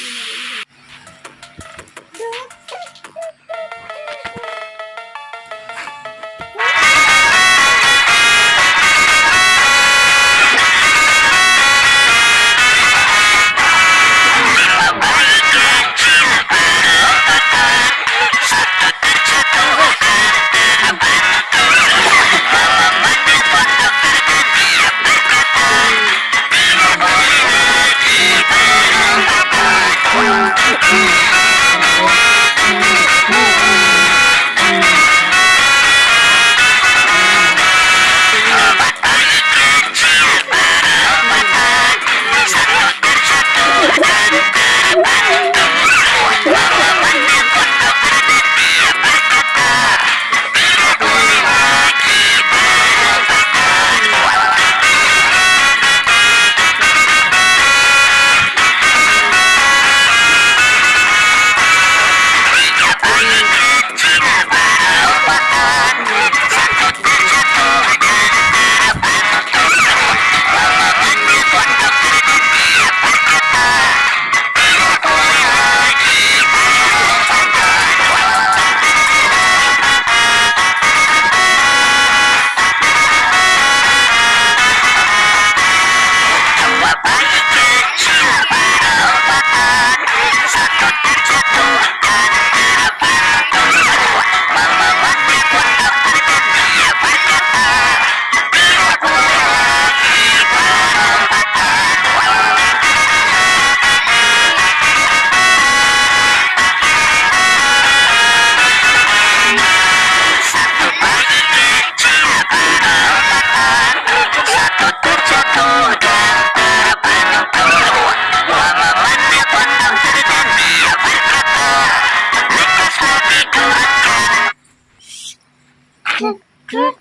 you know, grew